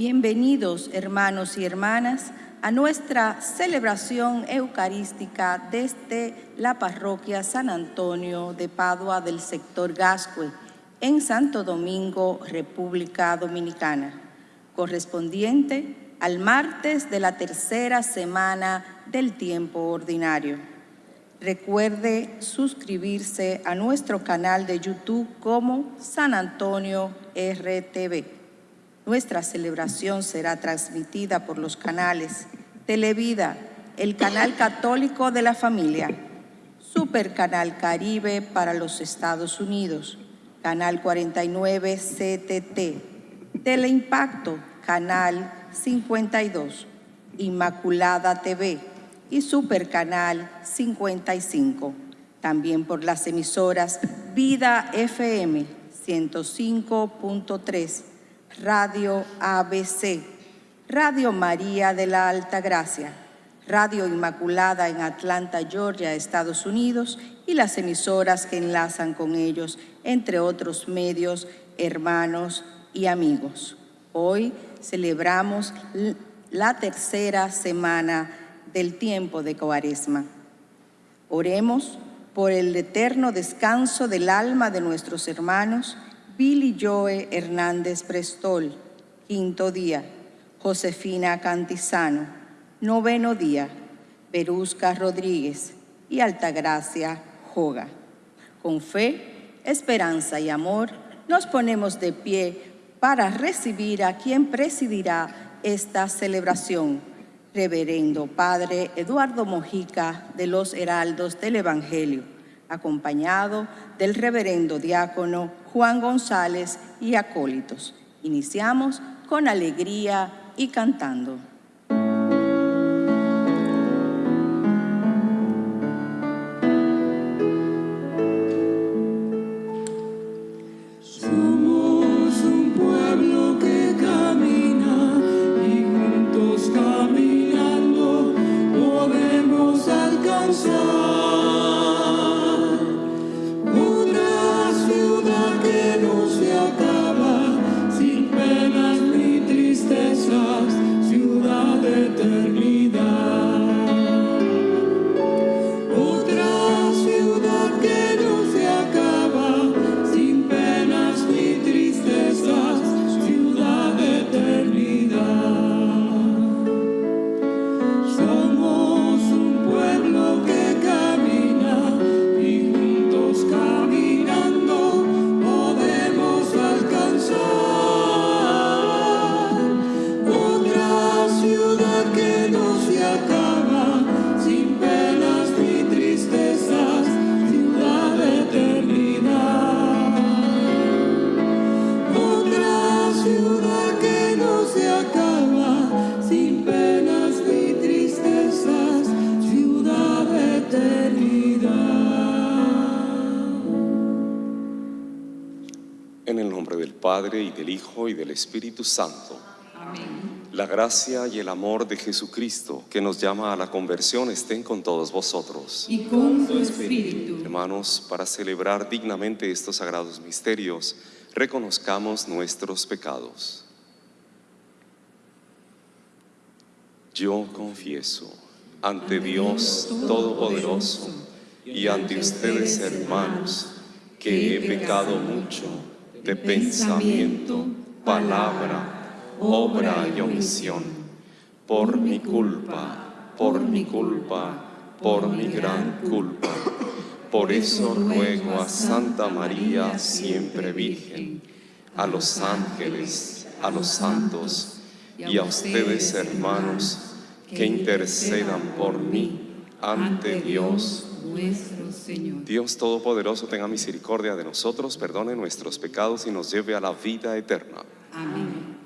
Bienvenidos, hermanos y hermanas, a nuestra celebración eucarística desde la parroquia San Antonio de Padua del sector Gascue, en Santo Domingo, República Dominicana, correspondiente al martes de la tercera semana del tiempo ordinario. Recuerde suscribirse a nuestro canal de YouTube como San Antonio RTV. Nuestra celebración será transmitida por los canales Televida, el canal católico de la familia, Super Canal Caribe para los Estados Unidos, Canal 49 CTT, Teleimpacto, Canal 52, Inmaculada TV y Supercanal 55. También por las emisoras Vida FM 105.3, Radio ABC, Radio María de la Alta Gracia, Radio Inmaculada en Atlanta, Georgia, Estados Unidos y las emisoras que enlazan con ellos, entre otros medios, hermanos y amigos. Hoy celebramos la tercera semana del tiempo de Cuaresma. Oremos por el eterno descanso del alma de nuestros hermanos Billy Joe Hernández Prestol, quinto día, Josefina Cantizano, noveno día, Berusca Rodríguez y Altagracia Joga. Con fe, esperanza y amor nos ponemos de pie para recibir a quien presidirá esta celebración, Reverendo Padre Eduardo Mojica de los Heraldos del Evangelio, acompañado del Reverendo Diácono Juan González y acólitos. Iniciamos con alegría y cantando. Del Hijo y del Espíritu Santo. La gracia y el amor de Jesucristo que nos llama a la conversión estén con todos vosotros. Y con tu espíritu. Hermanos, para celebrar dignamente estos sagrados misterios, reconozcamos nuestros pecados. Yo confieso ante Dios Todopoderoso y ante ustedes, hermanos, que he pecado mucho de pensamiento, palabra, obra y omisión, por mi culpa, por mi culpa, por mi gran culpa. Por eso ruego a Santa María, siempre Virgen, a los ángeles, a los santos y a ustedes, hermanos, que intercedan por mí ante Dios nuestro Señor. Dios Todopoderoso tenga misericordia de nosotros, perdone nuestros pecados y nos lleve a la vida eterna. Amén.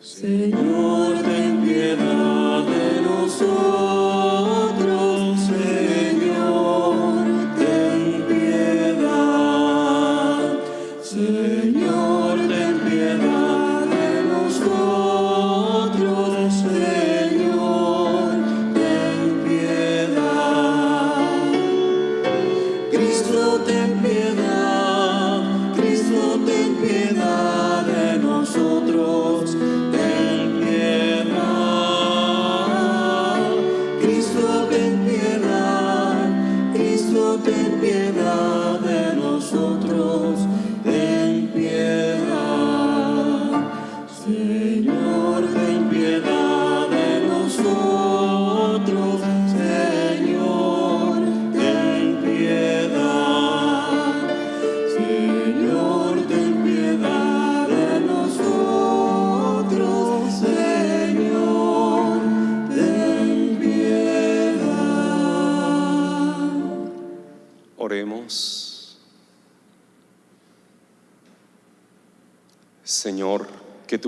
Señor, ten piedad de nosotros,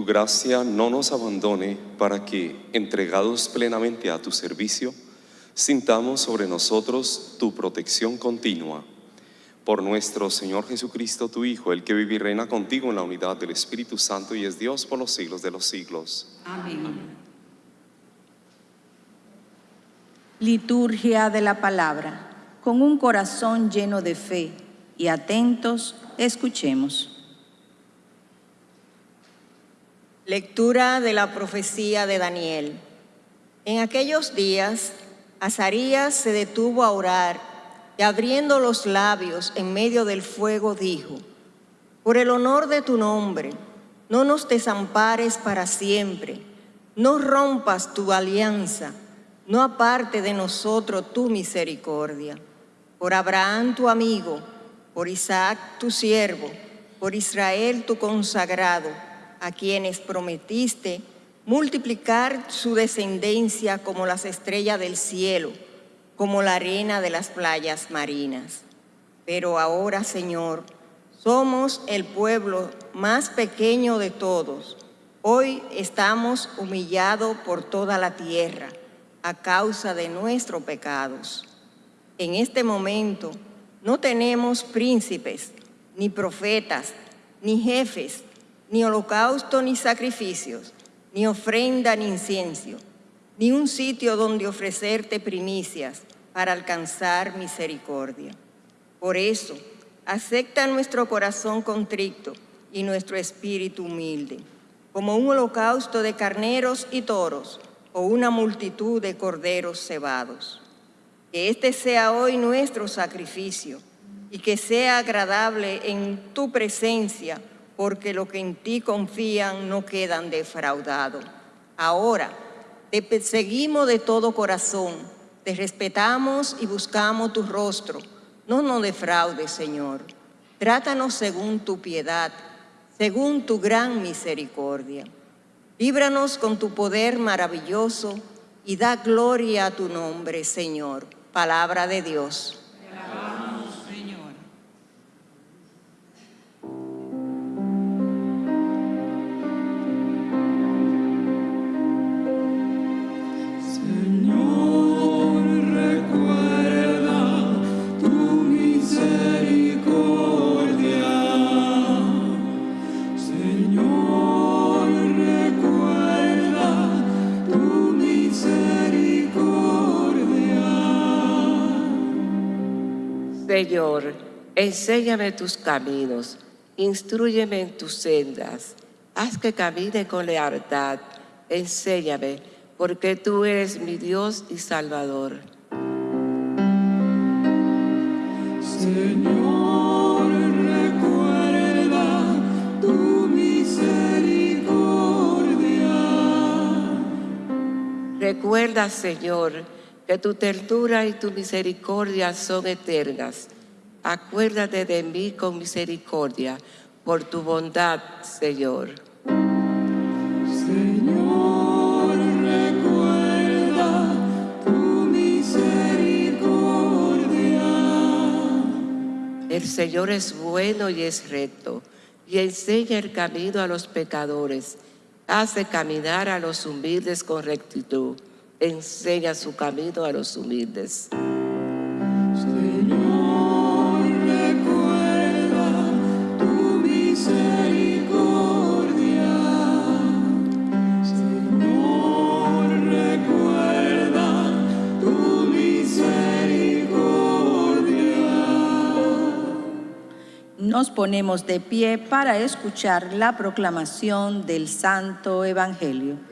tu gracia no nos abandone para que, entregados plenamente a tu servicio, sintamos sobre nosotros tu protección continua. Por nuestro Señor Jesucristo, tu Hijo, el que vive y reina contigo en la unidad del Espíritu Santo y es Dios por los siglos de los siglos. Amén. Liturgia de la palabra. Con un corazón lleno de fe y atentos, escuchemos. Lectura de la profecía de Daniel. En aquellos días, Azarías se detuvo a orar y abriendo los labios en medio del fuego dijo, Por el honor de tu nombre, no nos desampares para siempre, no rompas tu alianza, no aparte de nosotros tu misericordia. Por Abraham tu amigo, por Isaac tu siervo, por Israel tu consagrado, a quienes prometiste multiplicar su descendencia como las estrellas del cielo, como la arena de las playas marinas. Pero ahora, Señor, somos el pueblo más pequeño de todos. Hoy estamos humillados por toda la tierra a causa de nuestros pecados. En este momento no tenemos príncipes, ni profetas, ni jefes, ni holocausto ni sacrificios, ni ofrenda ni incienso, ni un sitio donde ofrecerte primicias para alcanzar misericordia. Por eso, acepta nuestro corazón contrito y nuestro espíritu humilde, como un holocausto de carneros y toros o una multitud de corderos cebados. Que este sea hoy nuestro sacrificio y que sea agradable en tu presencia, porque lo que en ti confían no quedan defraudados. Ahora, te perseguimos de todo corazón, te respetamos y buscamos tu rostro. No nos defraudes, Señor. Trátanos según tu piedad, según tu gran misericordia. Líbranos con tu poder maravilloso y da gloria a tu nombre, Señor. Palabra de Dios. Señor, enséñame tus caminos, instruyeme en tus sendas, haz que camine con lealtad, enséñame, porque tú eres mi Dios y Salvador. Señor, recuerda tu misericordia. Recuerda, Señor, que tu ternura y tu misericordia son eternas. Acuérdate de mí con misericordia, por tu bondad, Señor. Señor, recuerda tu misericordia. El Señor es bueno y es recto, y enseña el camino a los pecadores. Hace caminar a los humildes con rectitud. Enseña su camino a los humildes. Señor, recuerda tu misericordia. Señor, recuerda tu misericordia. Nos ponemos de pie para escuchar la proclamación del Santo Evangelio.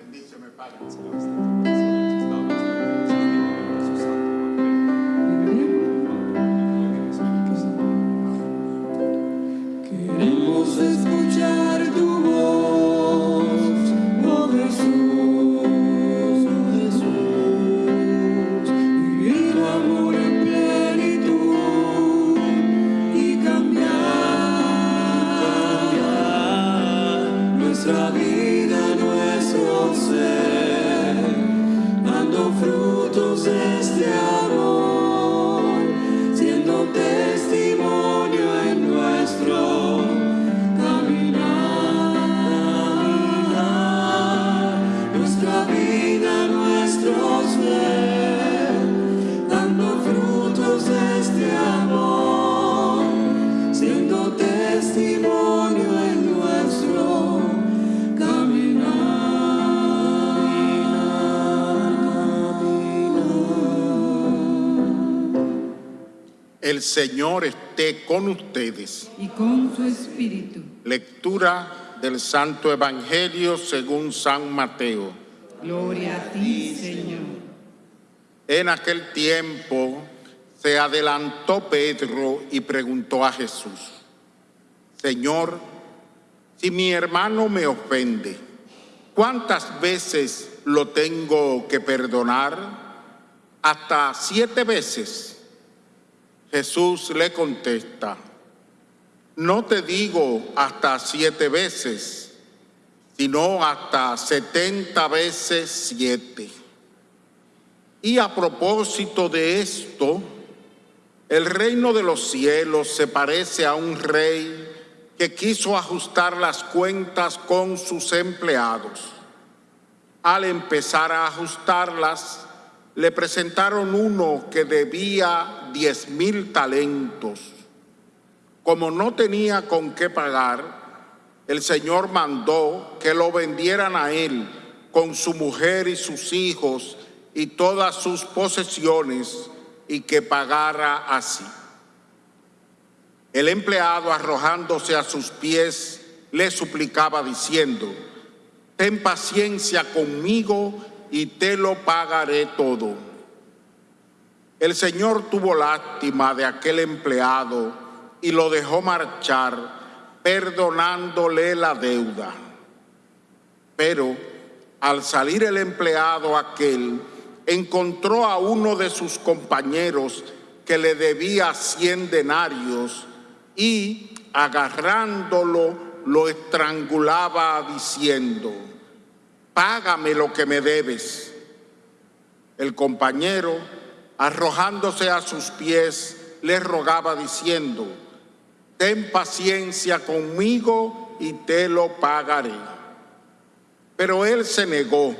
El Señor esté con ustedes. y con su espíritu. Lectura del Santo Evangelio según San Mateo. Gloria a ti, Señor. En aquel tiempo se adelantó Pedro y preguntó a Jesús, Señor, si mi hermano me ofende, ¿cuántas veces lo tengo que perdonar? Hasta siete veces. Jesús le contesta, no te digo hasta siete veces, sino hasta setenta veces siete. Y a propósito de esto, el reino de los cielos se parece a un rey que quiso ajustar las cuentas con sus empleados. Al empezar a ajustarlas, le presentaron uno que debía diez mil talentos. Como no tenía con qué pagar, el Señor mandó que lo vendieran a él con su mujer y sus hijos y todas sus posesiones y que pagara así. El empleado arrojándose a sus pies le suplicaba diciendo, ten paciencia conmigo y te lo pagaré todo. El Señor tuvo lástima de aquel empleado y lo dejó marchar, perdonándole la deuda. Pero al salir el empleado aquel, encontró a uno de sus compañeros que le debía cien denarios y agarrándolo lo estrangulaba diciendo, págame lo que me debes. El compañero, arrojándose a sus pies, le rogaba diciendo, ten paciencia conmigo y te lo pagaré. Pero él se negó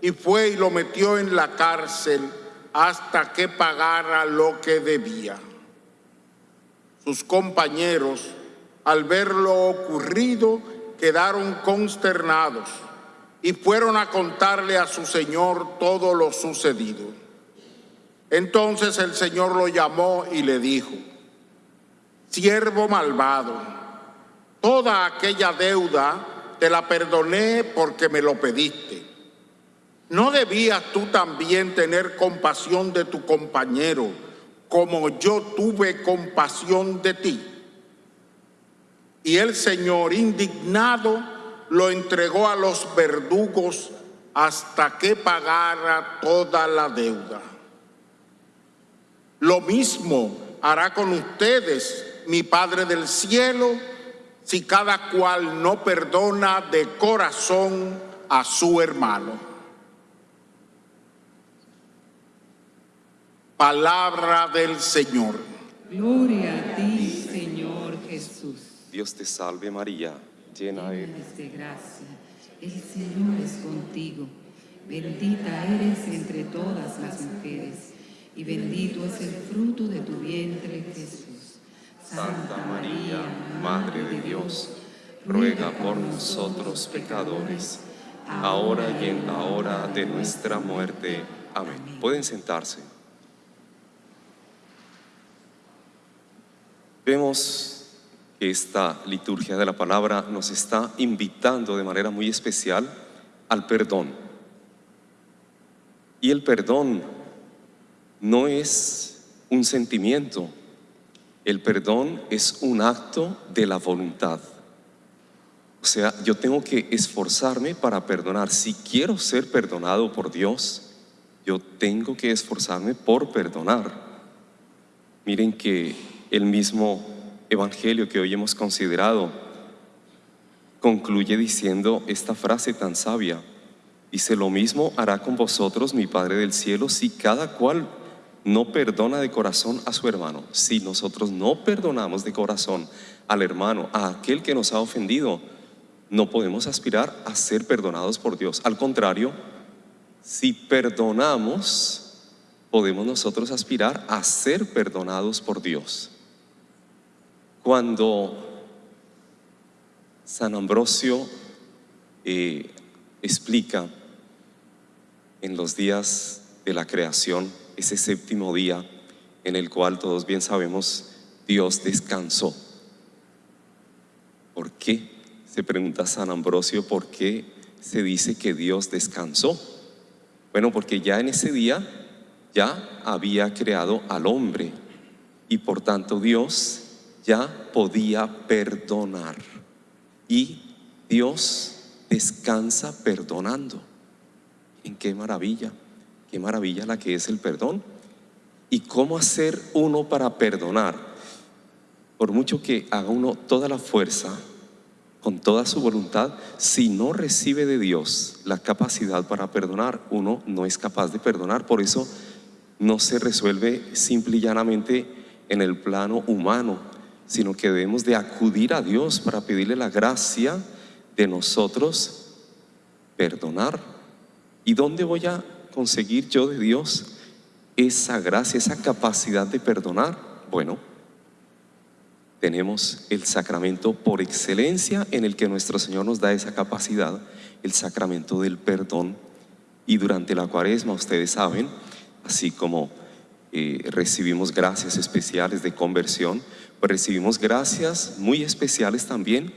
y fue y lo metió en la cárcel hasta que pagara lo que debía. Sus compañeros, al ver lo ocurrido, quedaron consternados y fueron a contarle a su señor todo lo sucedido. Entonces el señor lo llamó y le dijo, siervo malvado, toda aquella deuda te la perdoné porque me lo pediste. ¿No debías tú también tener compasión de tu compañero como yo tuve compasión de ti? Y el Señor, indignado, lo entregó a los verdugos hasta que pagara toda la deuda. Lo mismo hará con ustedes mi Padre del cielo si cada cual no perdona de corazón a su hermano. Palabra del Señor. Gloria a ti, Señor Jesús. Dios te salve María, llena eres. De gracia. El Señor es contigo. Bendita eres entre todas las mujeres y bendito es el fruto de tu vientre, Jesús. Santa María, Madre de Dios, ruega por nosotros pecadores, ahora y en la hora de nuestra muerte. Amén. Pueden sentarse. Vemos que esta liturgia de la palabra nos está invitando de manera muy especial al perdón. Y el perdón no es un sentimiento, el perdón es un acto de la voluntad. O sea, yo tengo que esforzarme para perdonar. Si quiero ser perdonado por Dios, yo tengo que esforzarme por perdonar. Miren que el mismo evangelio que hoy hemos considerado concluye diciendo esta frase tan sabia. Dice, lo mismo hará con vosotros mi Padre del cielo si cada cual no perdona de corazón a su hermano. Si nosotros no perdonamos de corazón al hermano, a aquel que nos ha ofendido, no podemos aspirar a ser perdonados por Dios. Al contrario, si perdonamos, podemos nosotros aspirar a ser perdonados por Dios. Cuando San Ambrosio eh, explica en los días de la creación, ese séptimo día en el cual todos bien sabemos Dios descansó. ¿Por qué? Se pregunta San Ambrosio, ¿por qué se dice que Dios descansó? Bueno, porque ya en ese día ya había creado al hombre y por tanto Dios ya podía perdonar. Y Dios descansa perdonando. ¿En qué maravilla? Qué maravilla la que es el perdón. ¿Y cómo hacer uno para perdonar? Por mucho que haga uno toda la fuerza, con toda su voluntad, si no recibe de Dios la capacidad para perdonar, uno no es capaz de perdonar. Por eso no se resuelve simple y llanamente en el plano humano, sino que debemos de acudir a Dios para pedirle la gracia de nosotros perdonar. ¿Y dónde voy a conseguir yo de Dios esa gracia, esa capacidad de perdonar? Bueno, tenemos el sacramento por excelencia en el que nuestro Señor nos da esa capacidad, el sacramento del perdón. Y durante la cuaresma, ustedes saben, así como eh, recibimos gracias especiales de conversión, pues recibimos gracias muy especiales también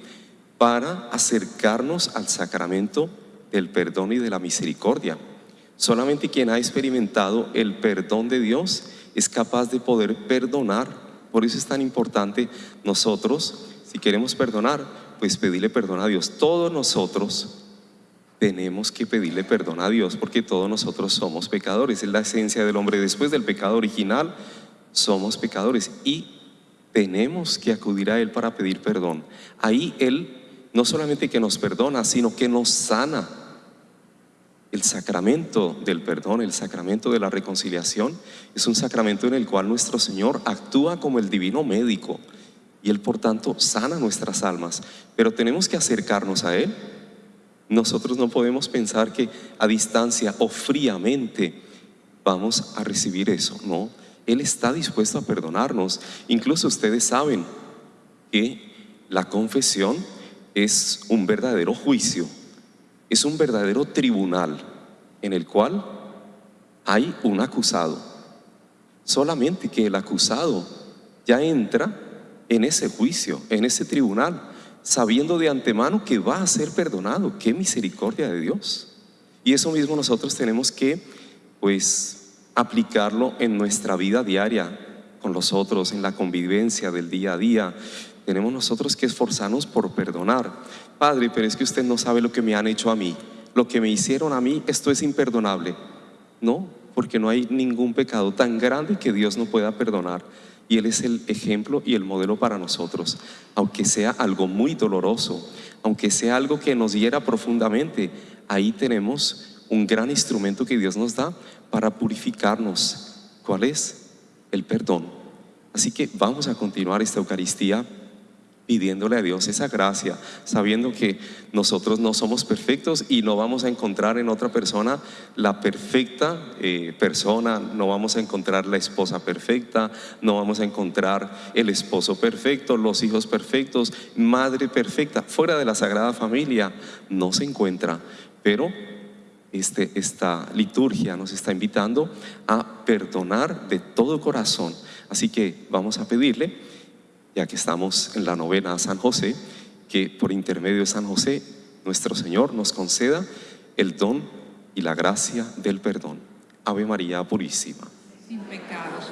para acercarnos al sacramento del perdón y de la misericordia. Solamente quien ha experimentado el perdón de Dios es capaz de poder perdonar. Por eso es tan importante nosotros, si queremos perdonar, pues pedirle perdón a Dios. Todos nosotros tenemos que pedirle perdón a Dios porque todos nosotros somos pecadores. Es la esencia del hombre. Después del pecado original, somos pecadores y tenemos que acudir a Él para pedir perdón. Ahí Él no solamente que nos perdona, sino que nos sana. El sacramento del perdón, el sacramento de la reconciliación, es un sacramento en el cual nuestro Señor actúa como el divino médico y Él por tanto sana nuestras almas. Pero tenemos que acercarnos a Él nosotros no podemos pensar que a distancia o fríamente vamos a recibir eso, no. Él está dispuesto a perdonarnos. Incluso ustedes saben que la confesión es un verdadero juicio, es un verdadero tribunal en el cual hay un acusado. Solamente que el acusado ya entra en ese juicio, en ese tribunal sabiendo de antemano que va a ser perdonado. Qué misericordia de Dios. Y eso mismo nosotros tenemos que, pues, aplicarlo en nuestra vida diaria con los otros, en la convivencia del día a día. Tenemos nosotros que esforzarnos por perdonar. Padre, pero es que usted no sabe lo que me han hecho a mí. Lo que me hicieron a mí, esto es imperdonable. No, porque no hay ningún pecado tan grande que Dios no pueda perdonar y Él es el ejemplo y el modelo para nosotros. Aunque sea algo muy doloroso, aunque sea algo que nos hiera profundamente, ahí tenemos un gran instrumento que Dios nos da para purificarnos. ¿Cuál es? El perdón. Así que vamos a continuar esta Eucaristía pidiéndole a Dios esa gracia, sabiendo que nosotros no somos perfectos y no vamos a encontrar en otra persona la perfecta eh, persona, no vamos a encontrar la esposa perfecta, no vamos a encontrar el esposo perfecto, los hijos perfectos, madre perfecta, fuera de la Sagrada Familia no se encuentra, pero este, esta liturgia nos está invitando a perdonar de todo corazón. Así que vamos a pedirle ya que estamos en la novena San José, que por intermedio de San José, nuestro Señor nos conceda el don y la gracia del perdón. Ave María Purísima. Sin pecados,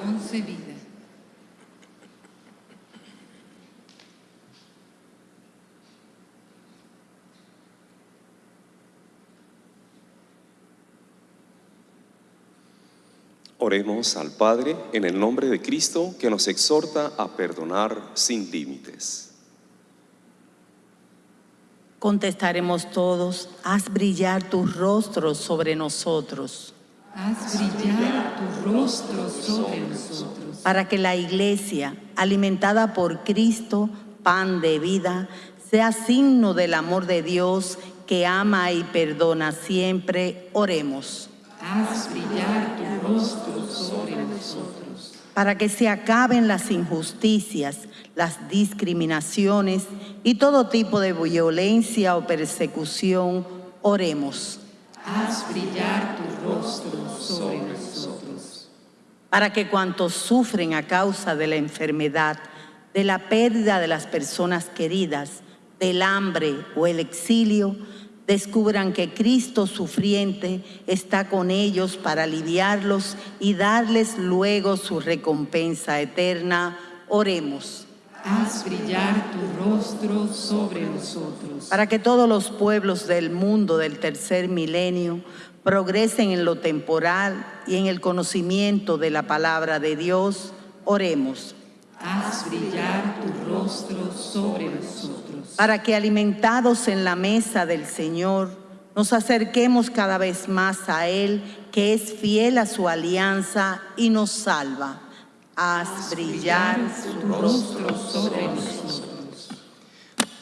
Oremos al Padre en el nombre de Cristo que nos exhorta a perdonar sin límites. Contestaremos todos, haz brillar tus rostros sobre nosotros. Haz brillar tu rostro sobre nosotros. Para que la iglesia, alimentada por Cristo, pan de vida, sea signo del amor de Dios que ama y perdona siempre. Oremos. Haz brillar tu rostro sobre nosotros. Para que se acaben las injusticias, las discriminaciones y todo tipo de violencia o persecución, oremos. Haz brillar tu rostro sobre nosotros. para que cuantos sufren a causa de la enfermedad, de la pérdida de las personas queridas, del hambre o el exilio, descubran que Cristo sufriente está con ellos para aliviarlos y darles luego su recompensa eterna. Oremos. Haz brillar tu rostro sobre nosotros. Para que todos los pueblos del mundo del tercer milenio progresen en lo temporal y en el conocimiento de la palabra de Dios, oremos. Haz brillar tu rostro sobre nosotros. Para que alimentados en la mesa del Señor, nos acerquemos cada vez más a Él, que es fiel a su alianza y nos salva. Haz brillar tu rostro sobre nosotros.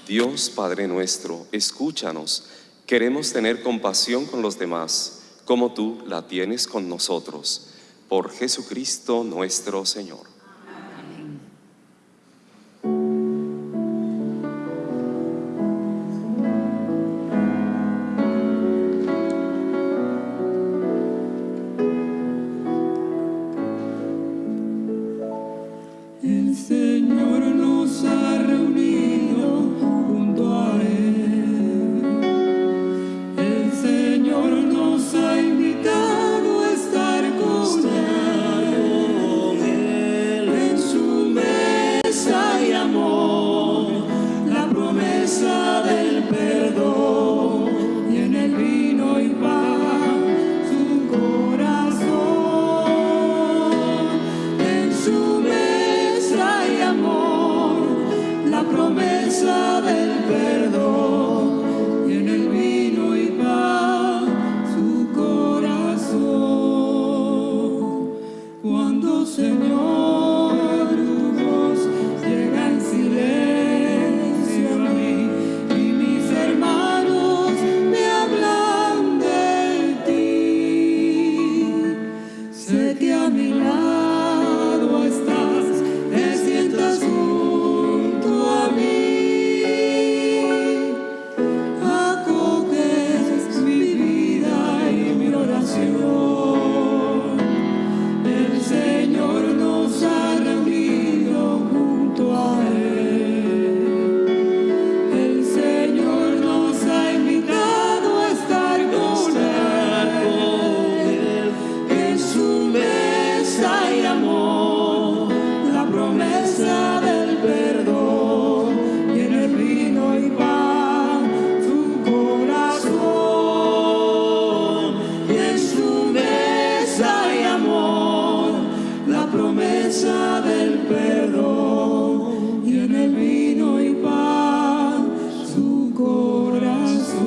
Dios Padre nuestro, escúchanos. Queremos tener compasión con los demás, como tú la tienes con nosotros. Por Jesucristo nuestro Señor. Promesa del perdón. Y en el vino y pan, su corazón.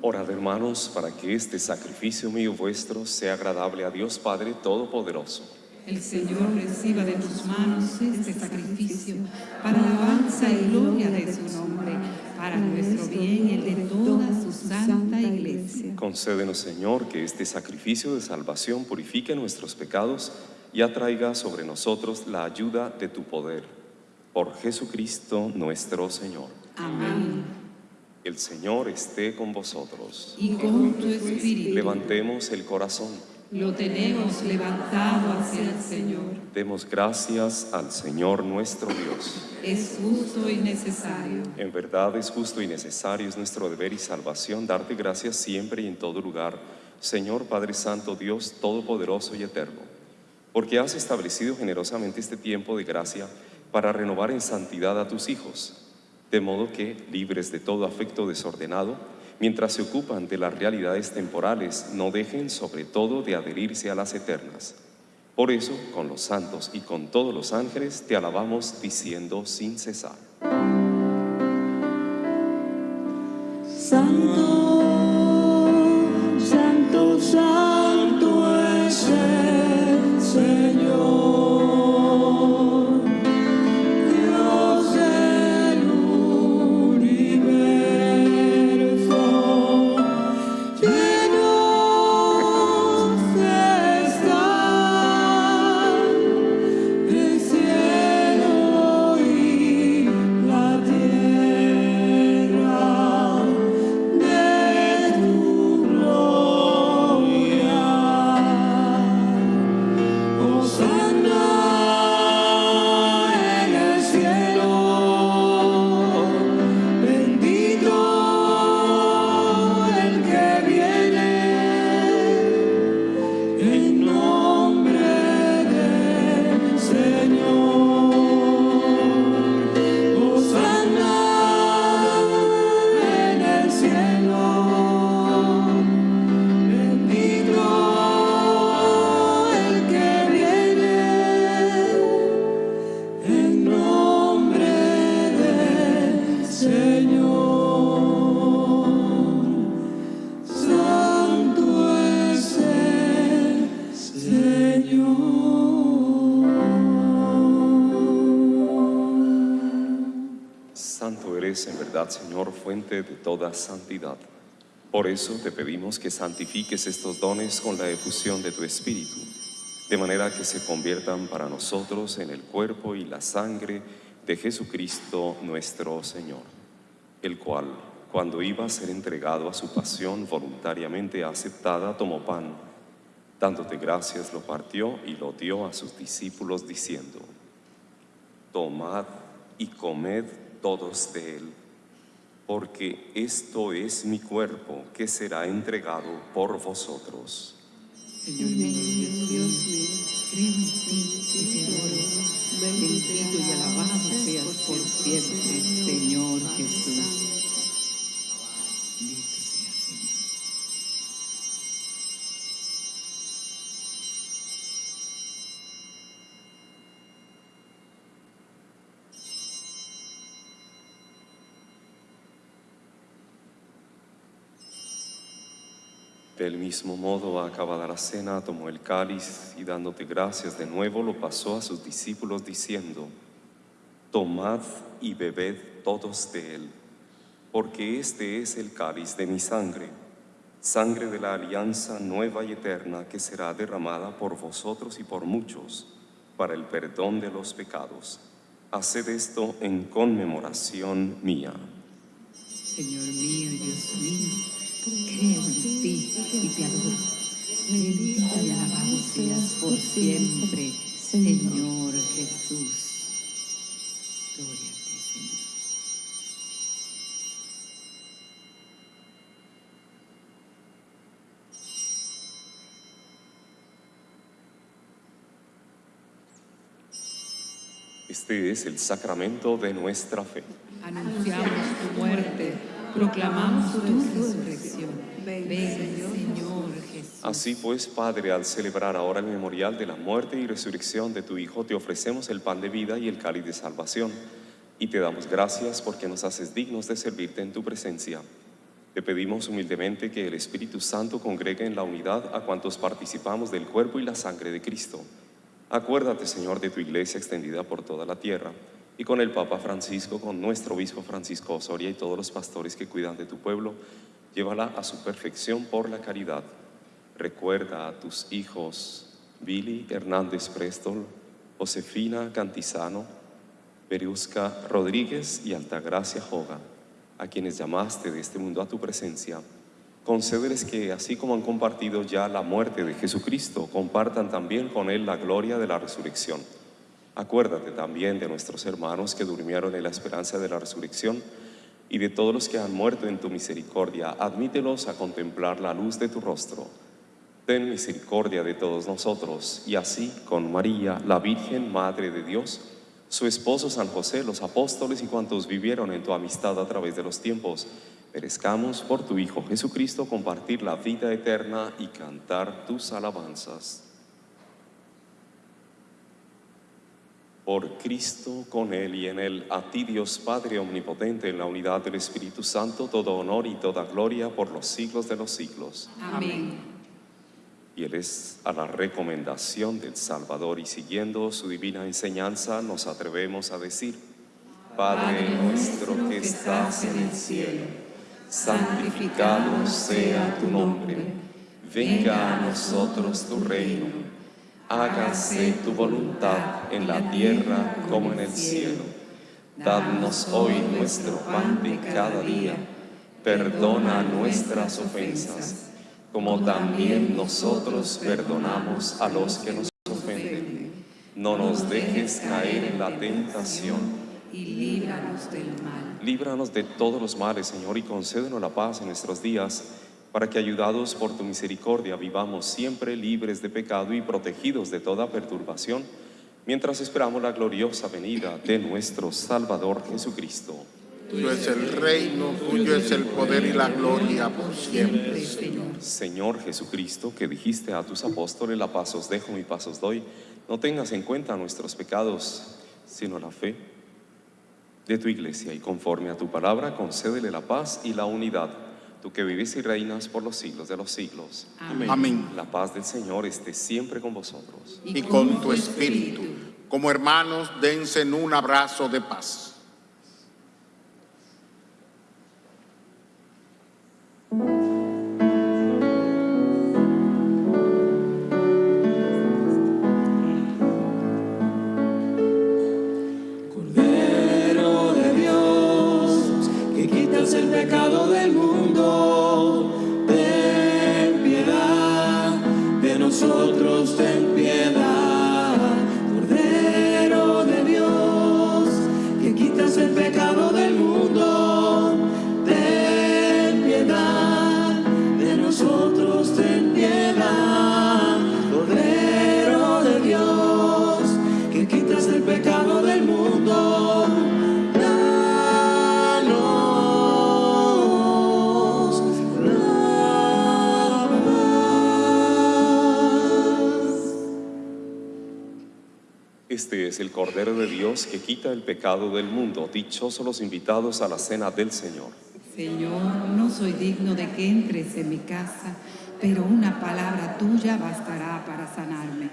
Orad hermanos para que este sacrificio mío vuestro sea agradable a Dios Padre Todopoderoso. El Señor reciba de tus manos este sacrificio para alabanza y gloria de su nombre, para nuestro bien y el de toda su santa iglesia. Concédenos, Señor, que este sacrificio de salvación purifique nuestros pecados y atraiga sobre nosotros la ayuda de tu poder. Por Jesucristo nuestro Señor. Amén. El Señor esté con vosotros. Y con tu espíritu Levantemos el corazón. lo tenemos levantado hacia el Señor. Demos gracias al Señor nuestro Dios. Es justo y necesario. En verdad es justo y necesario, es nuestro deber y salvación darte gracias siempre y en todo lugar, Señor Padre Santo, Dios Todopoderoso y Eterno, porque has establecido generosamente este tiempo de gracia para renovar en santidad a tus hijos, de modo que, libres de todo afecto desordenado, mientras se ocupan de las realidades temporales, no dejen sobre todo de adherirse a las eternas. Por eso, con los santos y con todos los ángeles, te alabamos diciendo sin cesar. Santo, Señor, fuente de toda santidad. Por eso te pedimos que santifiques estos dones con la efusión de tu Espíritu, de manera que se conviertan para nosotros en el cuerpo y la sangre de Jesucristo nuestro Señor, el cual, cuando iba a ser entregado a su pasión voluntariamente aceptada, tomó pan, dándote gracias, lo partió y lo dio a sus discípulos diciendo, Tomad y comed todos de él, porque esto es mi cuerpo que será entregado por vosotros. Señor mío, Dios, mío, creo en ti y te. Bendito y alabado seas por siempre, Señor Jesús. Del mismo modo, acabada la cena, tomó el cáliz y dándote gracias de nuevo, lo pasó a sus discípulos diciendo, Tomad y bebed todos de él, porque este es el cáliz de mi sangre, sangre de la alianza nueva y eterna que será derramada por vosotros y por muchos para el perdón de los pecados. Haced esto en conmemoración mía. Señor mío Dios mío, creo en ti y te adoro. Bendito y alabado seas por siempre, Señor Jesús. Gloria a ti, Señor. Este es el sacramento de nuestra fe. Anunciamos tu muerte, proclamamos tu resurrección. Ven, Señor Jesús. Así pues, Padre, al celebrar ahora el memorial de la muerte y resurrección de tu Hijo, te ofrecemos el pan de vida y el cáliz de salvación. Y te damos gracias porque nos haces dignos de servirte en tu presencia. Te pedimos humildemente que el Espíritu Santo congregue en la unidad a cuantos participamos del cuerpo y la sangre de Cristo. Acuérdate, Señor, de tu iglesia extendida por toda la tierra y con el Papa Francisco, con nuestro obispo Francisco Osoria y todos los pastores que cuidan de tu pueblo, llévala a su perfección por la caridad. Recuerda a tus hijos Billy Hernández Prestol, Josefina Cantizano, Berusca Rodríguez y Altagracia Joga, a quienes llamaste de este mundo a tu presencia. Concédeles que, así como han compartido ya la muerte de Jesucristo, compartan también con Él la gloria de la resurrección. Acuérdate también de nuestros hermanos que durmieron en la esperanza de la resurrección y de todos los que han muerto en tu misericordia. Admítelos a contemplar la luz de tu rostro. Ten misericordia de todos nosotros y así con María, la Virgen Madre de Dios, su esposo San José, los apóstoles y cuantos vivieron en tu amistad a través de los tiempos, merezcamos por tu Hijo Jesucristo compartir la vida eterna y cantar tus alabanzas. Por Cristo, con Él y en Él, a ti Dios Padre Omnipotente, en la unidad del Espíritu Santo, todo honor y toda gloria por los siglos de los siglos. Amén. Y Él es a la recomendación del Salvador. Y siguiendo su divina enseñanza nos atrevemos a decir, Padre nuestro que estás en el cielo, santificado sea tu nombre, venga a nosotros tu reino, hágase tu voluntad en la tierra como en el cielo. Dadnos hoy nuestro pan de cada día, perdona nuestras ofensas, como también nosotros perdonamos a los que nos ofenden. No nos dejes caer en la tentación Y líbranos del mal. Líbranos de todos los males, Señor, y concédenos la paz en nuestros días, para que ayudados por tu misericordia vivamos siempre libres de pecado y protegidos de toda perturbación, mientras esperamos la gloriosa venida de nuestro Salvador Jesucristo. Tuyo es el reino, tuyo es el poder y la gloria por siempre. Señor. Señor Jesucristo, que dijiste a tus apóstoles, la paz os dejo, mi paz os doy, no tengas en cuenta nuestros pecados, sino la fe de tu iglesia, y conforme a tu palabra, concédele la paz y la unidad, tú que vives y reinas por los siglos de los siglos. Amén. Amén. La paz del Señor esté siempre con vosotros. Y con tu espíritu, como hermanos, dense en un abrazo de paz. Quita el pecado del mundo. Dichosos los invitados a la cena del Señor. Señor, no soy digno de que entres en mi casa, pero una palabra tuya bastará para sanarme.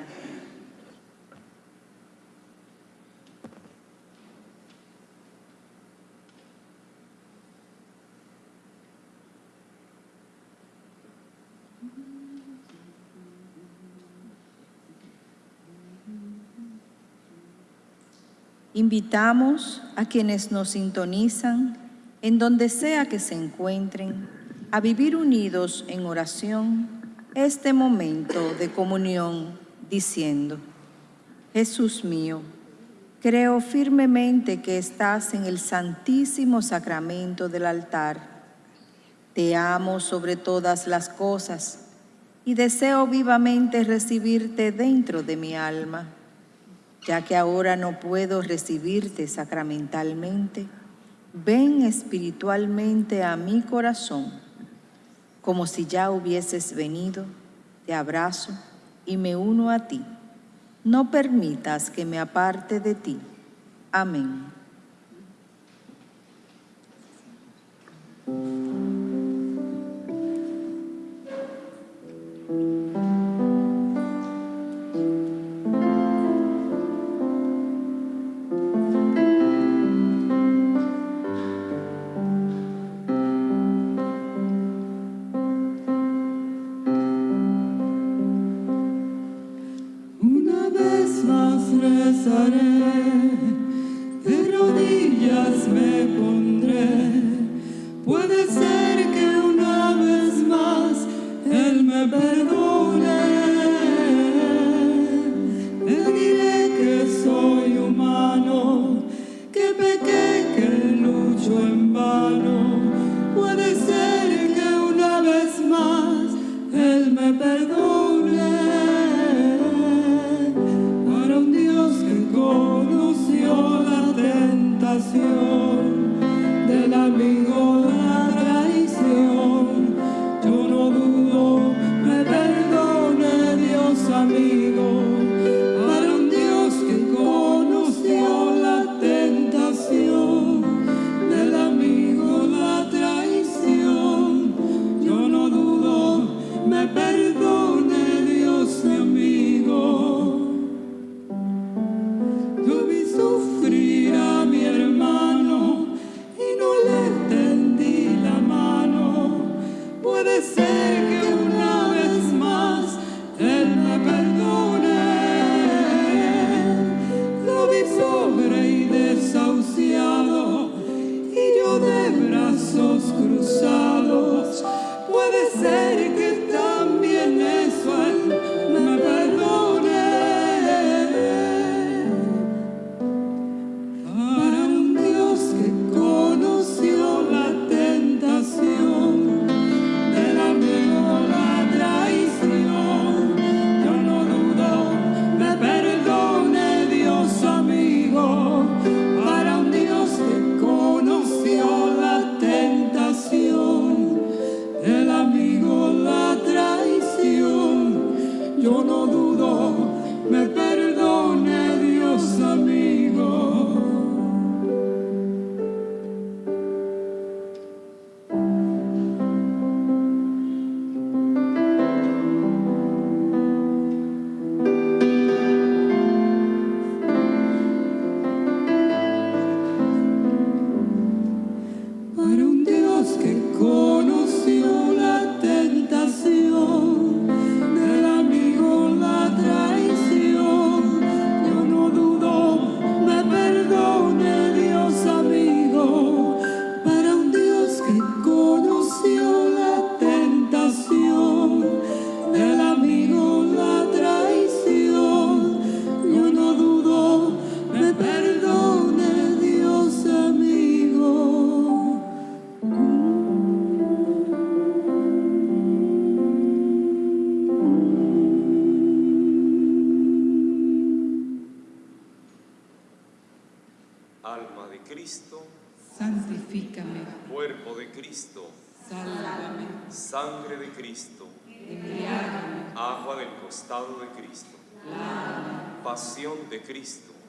Invitamos a quienes nos sintonizan, en donde sea que se encuentren, a vivir unidos en oración este momento de comunión, diciendo, Jesús mío, creo firmemente que estás en el santísimo sacramento del altar. Te amo sobre todas las cosas y deseo vivamente recibirte dentro de mi alma ya que ahora no puedo recibirte sacramentalmente, ven espiritualmente a mi corazón, como si ya hubieses venido, te abrazo y me uno a ti. No permitas que me aparte de ti. Amén.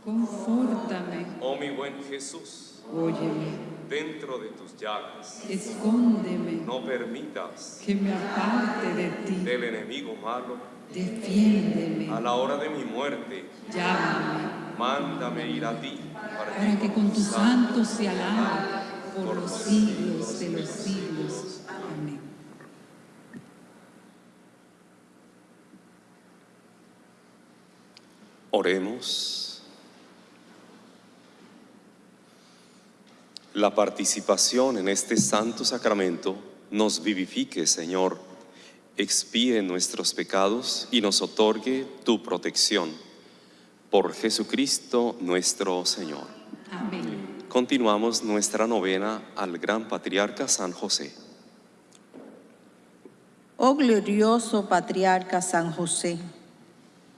Confórtame, Oh mi buen Jesús, óyeme, dentro de tus llagas, escóndeme, no permitas que me aparte de ti. del enemigo malo, Defiéndeme, a la hora de mi muerte, llámame, mándame ir a ti, para que con tus santos se alabe por los siglos de los siglos. Amén. Oremos. La participación en este santo sacramento nos vivifique, Señor, expíe nuestros pecados y nos otorgue tu protección. Por Jesucristo nuestro Señor. Amén. Continuamos nuestra novena al gran patriarca San José. Oh glorioso patriarca San José,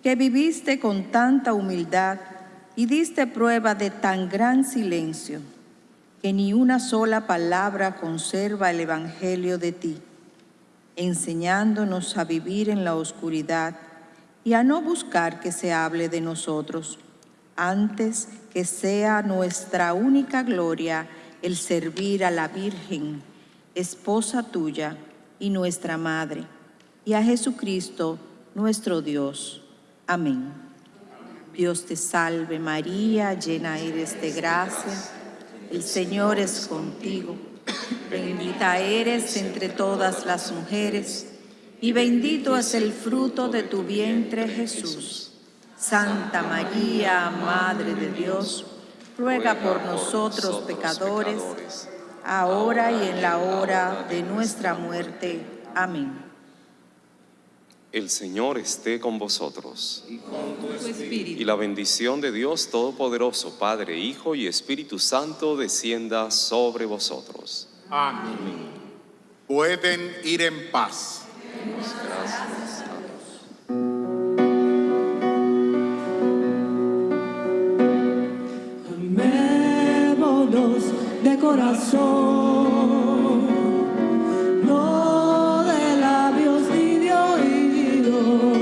que viviste con tanta humildad y diste prueba de tan gran silencio, que ni una sola palabra conserva el Evangelio de ti, enseñándonos a vivir en la oscuridad y a no buscar que se hable de nosotros, antes que sea nuestra única gloria el servir a la Virgen, esposa tuya y nuestra Madre, y a Jesucristo, nuestro Dios. Amén. Dios te salve María, llena eres de gracia, el Señor es contigo, bendita eres entre todas las mujeres, y bendito es el fruto de tu vientre Jesús. Santa María, Madre de Dios, ruega por nosotros pecadores, ahora y en la hora de nuestra muerte. Amén. El Señor esté con vosotros. Tu espíritu. Y la bendición de Dios Todopoderoso, Padre, Hijo y Espíritu Santo, descienda sobre vosotros. Amén. Pueden ir en paz. Amémonos de corazón. Lord.